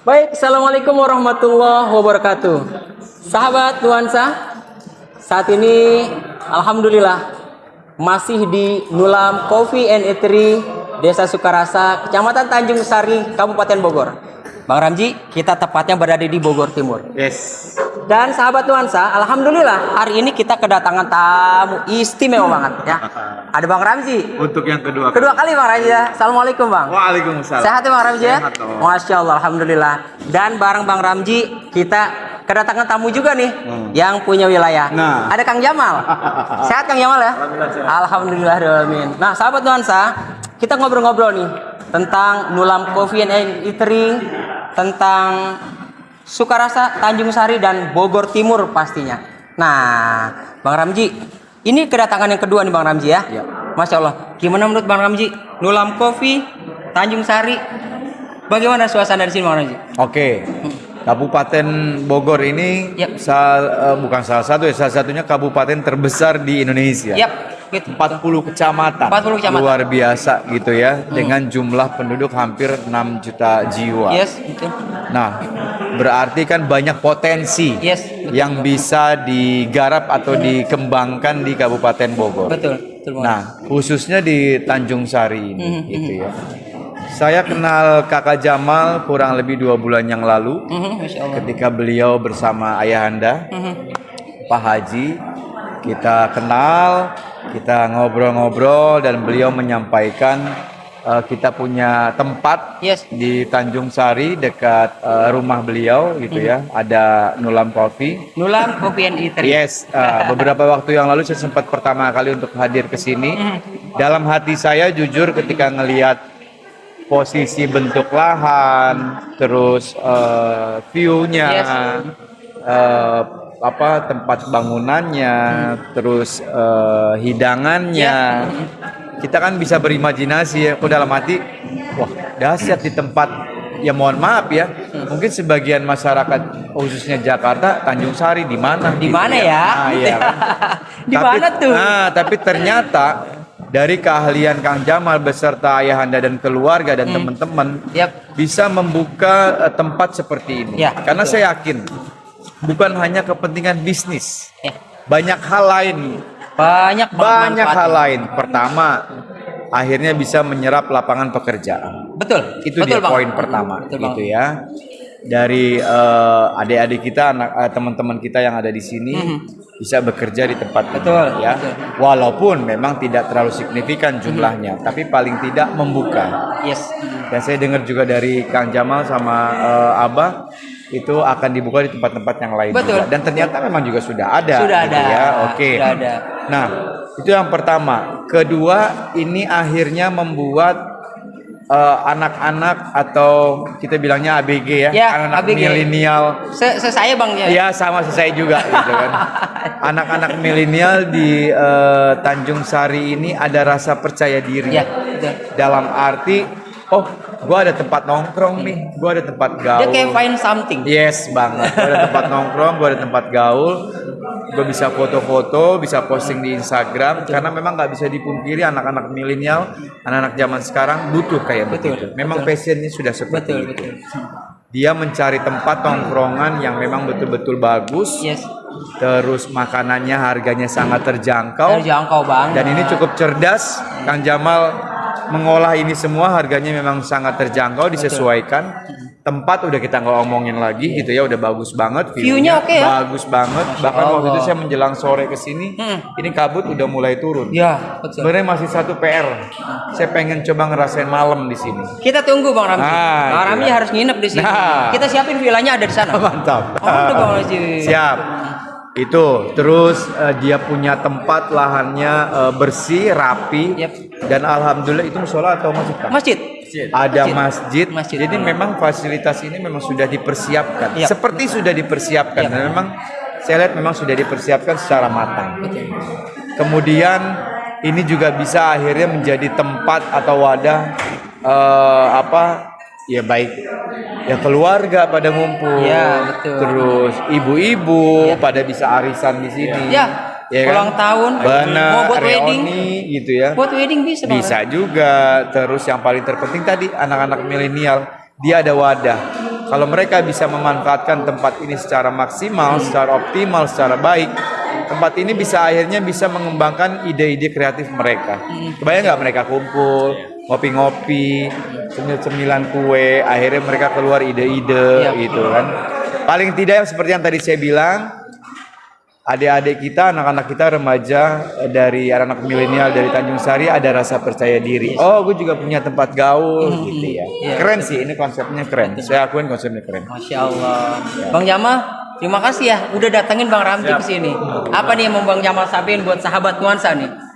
Baik, Assalamualaikum warahmatullahi wabarakatuh. Sahabat nuansa, saat ini Alhamdulillah masih di Nulam Coffee and Eatery, Desa Sukarasa, Kecamatan Tanjung Sari, Kabupaten Bogor. Bang Ramji, kita tepatnya berada di Bogor Timur. Yes. Dan sahabat nuansa, Alhamdulillah hari ini kita kedatangan tamu istimewa banget ya. Ada Bang Ramji. Untuk yang kedua. Kedua kali Bang Ramji ya. Assalamualaikum Bang. Waalaikumsalam. Sehat ya Bang Ramji ya? Sehat. Masya Allah, Alhamdulillah. Dan bareng Bang Ramji kita kedatangan tamu juga nih yang punya wilayah. Hmm. Nah. Ada Kang Jamal. sehat Kang Jamal ya? Alhamdulillah. Alhamdulillah. Nah sahabat nuansa, kita ngobrol-ngobrol nih tentang Nulam Coffee and Eatery, tentang Sukarasa, Tanjung Sari dan Bogor Timur pastinya. Nah, Bang Ramji, ini kedatangan yang kedua nih Bang Ramji ya. Iya. Masya Allah. Gimana menurut Bang Ramji? Nulam Coffee, Tanjung Sari. Bagaimana suasana di sini Bang Ramji? Oke. Kabupaten Bogor ini Yap. sal- eh, bukan salah satu ya, salah satunya kabupaten terbesar di Indonesia. Yap, gitu. 40 kecamatan. 40 kecamatan. Luar biasa gitu ya dengan jumlah penduduk hampir 6 juta jiwa. Yes, betul. Nah, berarti kan banyak potensi Yes, betul. yang bisa digarap atau dikembangkan di Kabupaten Bogor. Betul, betul banget. Nah, khususnya di Tanjung Sari ini, Mhm, gitu ya. Saya kenal Kakak Jamal kurang lebih dua bulan yang lalu, Masya Allah. ketika beliau bersama ayahanda. Pak Haji. Kita kenal, kita ngobrol-ngobrol dan beliau menyampaikan eh, kita punya tempat Yes. di Tanjung Sari dekat eh, rumah beliau, gitu ya. Ada Nulam Coffee. Nulam Coffee and Eatery. Yes, uh, beberapa waktu yang lalu saya sempat pertama kali untuk hadir ke sini. Dalam hati saya jujur ketika ngelihat posisi bentuk lahan, terus uh, view-nya, Yes. uh, apa tempat bangunannya, terus uh, hidangannya. Kita kan bisa berimajinasi ya. Kok dalam hati, wah dahsyat di tempat ya mohon maaf ya. Mungkin sebagian masyarakat khususnya Jakarta, Tanjung Sari di mana? Di gitu mana ya? Nah, iya kan? Di Tapi- mana tuh? Nah, tapi ternyata dari keahlian Kang Jamal beserta ayahanda dan keluarga dan teman-teman Yap. bisa membuka eh, tempat seperti ini. Ya, Karena saya yakin bukan hanya kepentingan bisnis. Ya. Banyak hal lain. Banyak Banyak hal lain. Pertama, akhirnya bisa menyerap lapangan pekerjaan. Betul. Itu betul, dia Bang. poin pertama Betul, gitu Bang. ya. Dari eh, adik-adik kita, anak eh, teman-teman kita yang ada di sini bisa bekerja di tempat Mhm. Betul, ini, ya. betul. Walaupun memang tidak terlalu signifikan jumlahnya, tapi paling tidak membuka. Yes. Dan saya dengar juga dari Kang Jamal sama eh, Abah itu akan dibuka di tempat-tempat yang lain Betul. juga. Dan ternyata memang juga sudah ada. Sudah gitu ada. Ya, oke. Sudah ada. Nah, itu yang pertama. Kedua, ini akhirnya membuat eh, anak-anak atau kita bilangnya ABG ya, Ya, anak-anak milenial. Se, saya Bang ya. Ya sama saya juga gitu kan. Anak-anak milenial di eh, Tanjung Sari ini ada rasa percaya diri. Ya, betul. Dalam arti, oh, gua ada tempat nongkrong nih, gua ada tempat gaul. Dia kayak find something. Yes banget. Gue ada tempat nongkrong, gue ada tempat gaul, gue bisa foto-foto, bisa posting di Instagram. Karena memang nggak bisa dipungkiri anak-anak milenial, anak-anak zaman sekarang butuh kayak Betul, begitu. Memang passionnya sudah seperti Betul, itu. betul. Dia mencari tempat nongkrongan yang memang betul-betul bagus. Yes. Terus makanannya harganya sangat terjangkau. Terjangkau banget. Dan ini cukup cerdas, Kang Jamal mengolah ini semua harganya memang sangat terjangkau, disesuaikan. Tempat udah kita nggak omongin lagi gitu ya, udah bagus banget. View-nya oke ya? Bagus banget. Bahkan waktu itu saya menjelang sore ke sini, ini kabut udah mulai turun. Ya, betul. Sebenarnya masih satu PR. Saya pengen coba ngerasain malam di sini. Kita tunggu Bang Ramji. Nah, Bang Ramji ya. harus nginep di sini. Nah. Kita siapin villanya ada di sana. Mantap. Oh, udah Bang Ramji. Siap. Itu terus eh, dia punya tempat lahannya eh, bersih, rapi, Yap. dan alhamdulillah itu musola atau masjid Kak? Masjid. Ada Masjid. masjid. Masjid. Jadi memang fasilitas ini memang sudah dipersiapkan. Yap. Seperti sudah dipersiapkan. Yap. Dan memang saya lihat memang sudah dipersiapkan secara matang. Kemudian ini juga bisa akhirnya menjadi tempat atau wadah eh, apa ya baik ya keluarga pada ngumpul. Ya, betul. Terus ibu-ibu pada bisa arisan di sini. Ya, Ya kan? ulang tahun, Benar, mau buat wedding. reuni gitu ya. Buat wedding bisa. Bisa juga. Terus yang paling terpenting tadi anak-anak milenial dia ada wadah Kalau mereka bisa memanfaatkan tempat ini secara maksimal, secara optimal, secara baik, tempat ini bisa akhirnya bisa mengembangkan ide-ide kreatif mereka. Kebayang nggak mereka kumpul, ngopi-ngopi, cemil-cemilan kue, akhirnya mereka keluar ide-ide Iya. gitu kan. Paling tidak seperti yang tadi saya bilang, adik-adik kita, anak-anak kita remaja eh, dari anak-anak milenial dari Tanjung Sari ada rasa percaya diri. Oh, gue juga punya tempat gaul gitu ya. Iya. Keren sih, ini konsepnya keren. Saya akuin konsepnya keren. Masya Allah. Bang Jamal, terima kasih ya udah datengin Bang Ramji ke sini. Apa nih yang mau Bang Jamal sampaikan buat sahabat nuansa nih?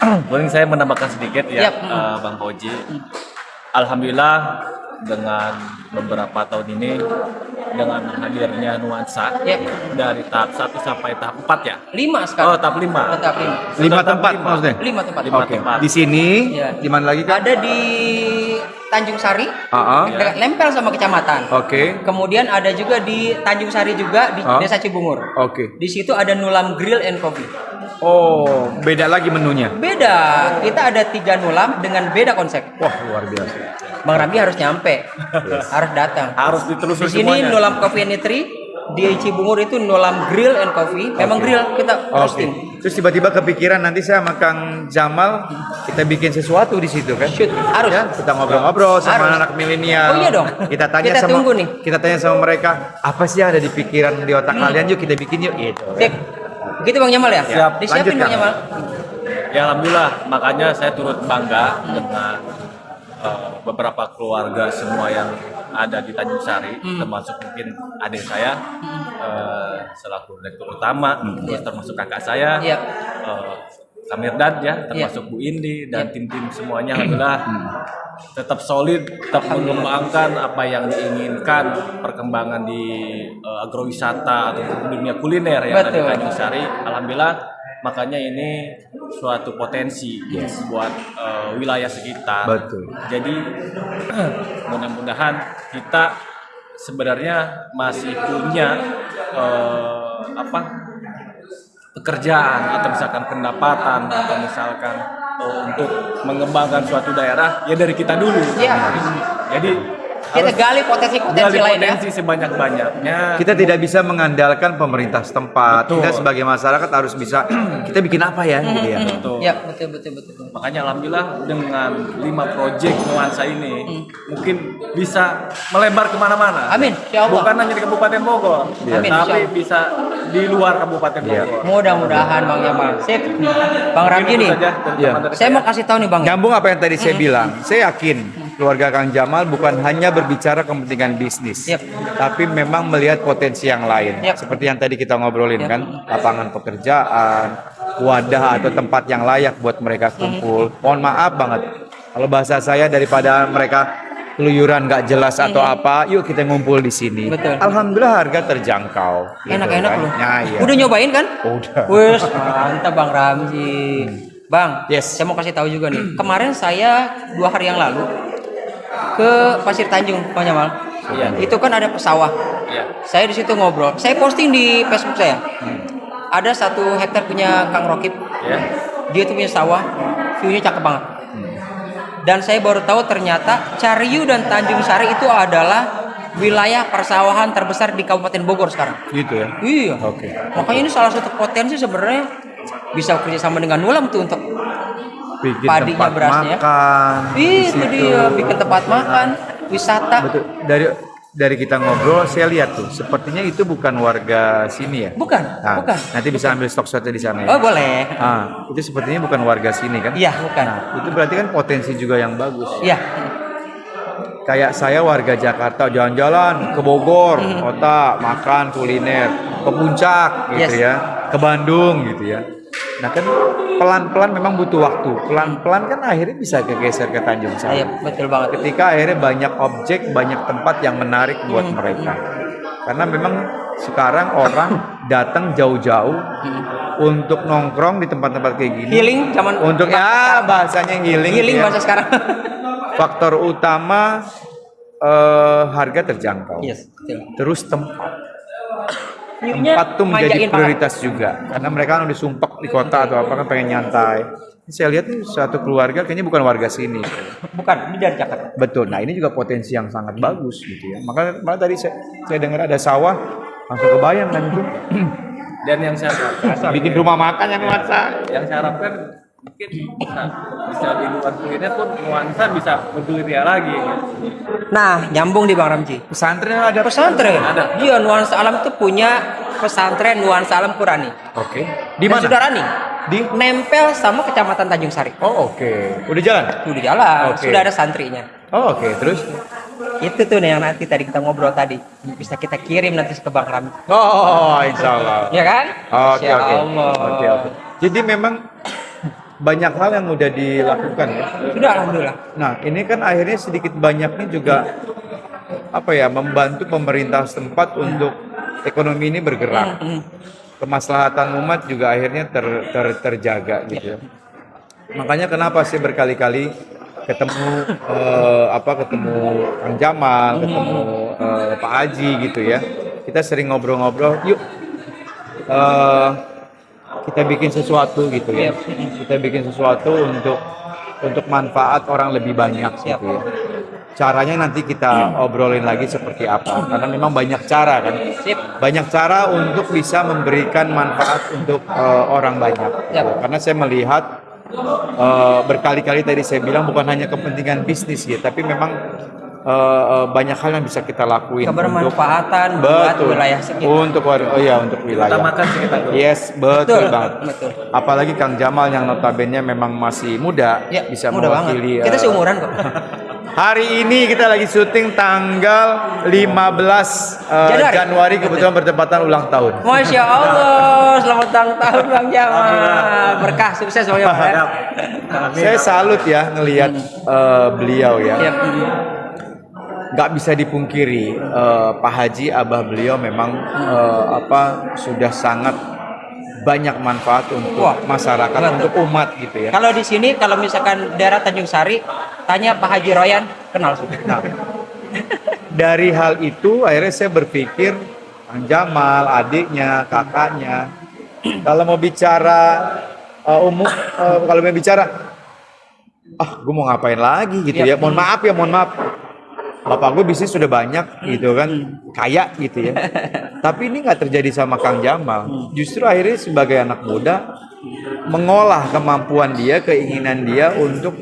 Paling saya menambahkan sedikit ya, Yap. eh, Bang Fauji. Alhamdulillah dengan beberapa tahun ini dengan hadirnya nuansa Yap. dari tahap 1 sampai tahap 4 ya. Lima Oh, sekarang. tahap 5. Oh, tahap lima. Lima Tahap tempat lima. maksudnya? Lima tempat. Lima Oke. tempat. Di sini, Iya. di mana lagi kan? Ada di Tanjung Sari, ah. dekat lempel sama kecamatan. Oke. Kemudian ada juga di Tanjung Sari juga di Ah. Desa Cibungur. Oke. Di situ ada Nulam Grill and Coffee. Oh, beda lagi menunya. Beda, kita ada tiga nulam dengan beda konsep. Wah, luar biasa. Bang Rambi harus nyampe, harus datang. Harus Di ditelusuri sini semuanya. Nulam Coffee and Eatery, di Cibungur itu Nulam Grill and Coffee. Memang Oke. grill kita roasting. Terus tiba-tiba kepikiran nanti saya sama Kang Jamal kita bikin sesuatu di situ kan? Shoot, harus. Ya, kita ngobrol-ngobrol sama Harus. anak milenial. Oh iya dong. Kita tanya Kita sama tunggu nih. Kita tanya sama mereka, apa sih yang ada di pikiran di otak kalian? Yuk kita bikin yuk gitu. Sip. Gitu Bang Jamal ya? Siap. Disiapin Lanjut, Bang. Jamal. Ya alhamdulillah, makanya saya turut bangga dengan eh, beberapa keluarga semua yang ada di Tanjung Sari, termasuk mungkin adik saya eh, selaku direktur utama, terus termasuk kakak saya, Iya. eh, Kamirdan ya, termasuk Bu Indi dan tim-tim semuanya alhamdulillah tetap solid, tetap mengembangkan apa yang diinginkan perkembangan di eh, agrowisata atau dunia kuliner di Betul. Tanjung Sari. Alhamdulillah makanya ini suatu potensi buat eh, wilayah sekitar. Betul. Jadi mudah-mudahan kita sebenarnya masih punya eh, apa pekerjaan atau misalkan pendapatan atau misalkan eh, untuk mengembangkan suatu daerah ya dari kita dulu. Iya. Jadi Kita harus gali potensi-potensi gali lain ya. potensi sebanyak-banyaknya. Kita tidak bisa mengandalkan pemerintah setempat. Betul. Kita sebagai masyarakat harus bisa kita bikin apa ya gitu ya. Betul. Ya, betul betul betul. Makanya alhamdulillah dengan lima proyek nuansa ini Hmm. mungkin bisa melebar ke mana-mana. Amin, insya Allah. Bukan hanya di Kabupaten Bogor, Amin, insya tapi Allah. bisa di luar Kabupaten Iya. Bogor. Mudah-mudahan Bang Jamal. Sip. Bang Ramji nih. saja dari Saya mau kasih tahu nih Bang. Nyambung apa yang tadi saya bilang, saya yakin keluarga Kang Jamal bukan hanya berbicara kepentingan bisnis, Yep. tapi memang melihat potensi yang lain. Yep. Seperti yang tadi kita ngobrolin Yep. kan, lapangan pekerjaan, wadah atau tempat yang layak buat mereka kumpul. Mohon maaf banget, kalau bahasa saya daripada mereka keluyuran nggak jelas atau apa, yuk kita ngumpul di sini. Betul. Alhamdulillah harga terjangkau. gitu Enak-enak kan. loh. Nah, iya. Udah nyobain kan? Udah. Wes, mantap Bang Ramji. Bang, Yes. saya mau kasih tahu juga nih. Kemarin saya dua hari yang lalu ke Pasir Tanjung, Bang Jamal. Iya. Itu kan ada sawah. Iya. Saya di situ ngobrol. Saya posting di Facebook saya. Ada satu hektar punya Kang Rokib. Ya. Dia tuh punya sawah, view-nya cakep banget. Dan saya baru tahu ternyata Cariu dan Tanjung Sari itu adalah wilayah persawahan terbesar di Kabupaten Bogor sekarang. Gitu ya. Iya. Oke. Makanya ini salah satu potensi sebenarnya bisa kerjasama dengan Nulam tuh untuk Bikin Padinya, tempat berasnya. makan. di itu dia bikin tempat makan, wisata. Betul. Dari dari kita ngobrol, saya lihat tuh, sepertinya itu bukan warga sini ya. Bukan, Nah, bukan. Nanti bisa ambil stok shotnya di sana ya. Oh boleh. Ah, itu sepertinya bukan warga sini kan? Iya bukan. Nah, itu berarti kan potensi juga yang bagus. Iya. Kayak saya warga Jakarta jalan-jalan ke Bogor, kota, makan kuliner, ke puncak gitu Yes. ya, ke Bandung gitu ya. Nah kan pelan-pelan memang butuh waktu. Pelan-pelan kan akhirnya bisa kegeser ke Tanjung Sari. Iya betul banget. ketika akhirnya banyak objek, banyak tempat yang menarik buat Hmm. mereka. Karena memang sekarang orang datang jauh-jauh untuk nongkrong di tempat-tempat kayak gini. Healing zaman Untuk ya bahasanya healing. healing ya. bahasa sekarang. Faktor utama eh, harga terjangkau. yes. Betul. Terus tempat. Tempat tuh menjadi manjain banget. prioritas juga. Karena mereka kan udah sumpek di kota atau apa kan pengen nyantai. saya lihat nih suatu keluarga kayaknya bukan warga sini. Bukan, ini dari Jakarta. Betul. Nah, ini juga potensi yang sangat bagus gitu ya. Maka malah tadi saya, saya dengar ada sawah, langsung kebayang kan itu. Dan yang saya harapkan, Bikin rumah makan yang nuansa. yang saya harapkan mungkin bisa, bisa di luar kuliner pun nuansa bisa bergerilya lagi. gitu. Nah, nyambung di Bang Ramji. Pesantren ada Pesantren. Ada. Iya, nuansa alam itu punya pesantren nuansa alam Qurani. Oke. Di Dan mana? Sudah running. Di Nempel sama Kecamatan Tanjung Sari. Oh, oke. Udah jalan? Udah jalan, Oke. sudah ada santrinya. Oh, oke. Terus Itu tuh yang nanti tadi kita ngobrol tadi. Bisa kita kirim nanti ke Bang Ramji. Oh, insya Allah. Ya kan? Oke. Oke, oke. Jadi memang banyak hal yang mudah dilakukan ya. Sudah alhamdulillah. Nah, ini kan akhirnya sedikit banyaknya juga apa ya membantu pemerintah setempat untuk ekonomi ini bergerak. Mm, Kemaslahatan umat juga akhirnya ter, ter- terjaga gitu ya. Makanya kenapa sih berkali-kali ketemu eh, apa ketemu Kang Jamal, ketemu eh, Pak Haji gitu ya. Kita sering ngobrol-ngobrol, yuk eh, kita bikin sesuatu gitu ya. Kita bikin sesuatu untuk untuk manfaat orang lebih banyak Siap. gitu ya. Caranya nanti kita obrolin lagi seperti apa. Karena memang banyak cara kan. Sip. Banyak cara untuk bisa memberikan manfaat untuk eh, orang banyak. Siap. Karena saya melihat eh, berkali-kali tadi saya bilang bukan hanya kepentingan bisnis ya, tapi memang eh, eh, banyak hal yang bisa kita lakuin Kebermanfaatan untuk buat betul wilayah sekitar. untuk war- oh ya untuk wilayah Utamakan sekitar. yes betul, Betul, banget betul. apalagi Kang Jamal yang notabene memang masih muda Ya, bisa mudah mewakili banget. Kita eh, seumuran kok. hari ini kita lagi syuting tanggal 15 eh, Januari. Januari kebetulan bertepatan ulang tahun Masya Allah, selamat ulang tahun Bang Jamal. Berkah sukses Bang Jamal. ya. saya salut ya ngelihat eh, beliau ya. Mm. Nggak bisa dipungkiri eh, Pak Haji Abah beliau memang eh, apa sudah sangat banyak manfaat untuk Wah, masyarakat betul. untuk umat gitu ya. Kalau di sini kalau misalkan daerah Tanjung Sari, tanya Pak Haji Royan, kenal sudah. Nah, dari hal itu akhirnya saya berpikir Kang Jamal, adiknya, kakaknya, kalau mau bicara eh, umum, eh, kalau mau bicara, ah gue mau ngapain lagi gitu ya. Mohon maaf ya, mohon maaf. Bapak gue bisnis sudah banyak gitu kan, kaya gitu ya. Tapi ini nggak terjadi sama Kang Jamal. Justru akhirnya sebagai anak muda mengolah kemampuan dia, keinginan dia untuk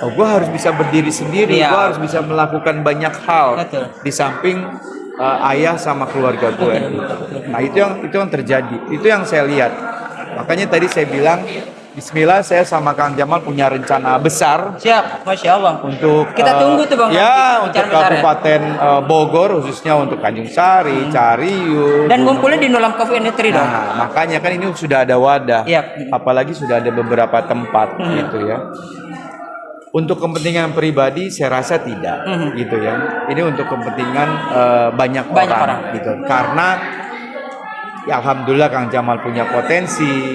oh gue harus bisa berdiri sendiri, Iya. gue harus bisa melakukan banyak hal Betul. di samping uh, ayah sama keluarga gue. Nah itu yang itu yang terjadi, itu yang saya lihat. Makanya tadi saya bilang, Bismillah saya sama Kang Jamal punya rencana besar Siap, Masya Allah. untuk Kita uh, tunggu tuh, Bang, Ya untuk ya. Kabupaten uh, Bogor khususnya untuk Tanjung Sari, Cariu. Dan ngumpulnya di Nulam Coffee and dong. Nah, makanya kan ini sudah ada wadah. Iya. Apalagi sudah ada beberapa tempat gitu ya. Untuk kepentingan pribadi saya rasa tidak Mhm. gitu ya. Ini untuk kepentingan eh, banyak, Banyak orang, orang. gitu. Karena ya alhamdulillah Kang Jamal punya potensi.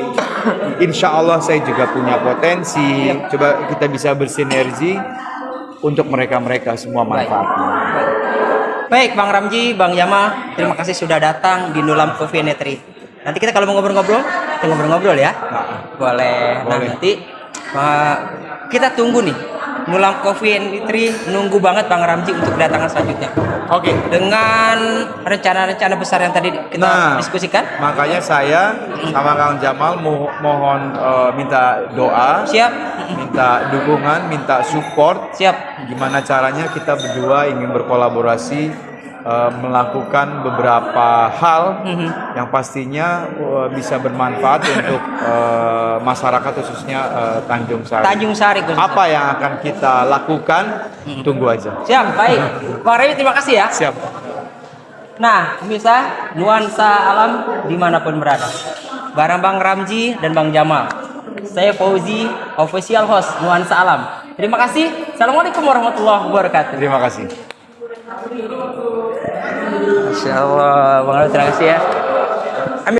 Insya Allah saya juga punya potensi. Coba kita bisa bersinergi untuk mereka-mereka semua Baik. manfaatnya. Baik, Bang Ramji, Bang Yama, terima kasih sudah datang di Nulam Coffee Eatery. Nanti kita kalau mau ngobrol-ngobrol, kita ngobrol-ngobrol ya. Boleh. Nah, Boleh. nanti uh, kita tunggu nih. Nulam Coffee and Eatery nunggu banget Bang Ramji untuk kedatangan selanjutnya. Oke. Dengan rencana-rencana besar yang tadi kita Nah, diskusikan. Makanya saya sama Kang Jamal mo- mohon eh, minta doa, Siap. minta dukungan, minta support. Siap. Gimana caranya kita berdua ingin berkolaborasi eh, melakukan beberapa hal Mhm. yang pastinya eh, bisa bermanfaat untuk eh, masyarakat khususnya eh, Tanjung Sari. Tanjung Sari khususnya. Apa yang akan kita lakukan? Tunggu aja. Siap, baik. Bang Remi terima kasih ya. Siap. Nah, bisa nuansa alam di mana pun berada. Barang Bang Ramji dan Bang Jamal. Saya Fauzi, official host Nuansa Alam. Terima kasih. Assalamualaikum warahmatullahi wabarakatuh. Terima kasih. Masya Allah, Bang Ramji terima kasih ya.